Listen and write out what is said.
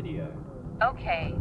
video. Okay,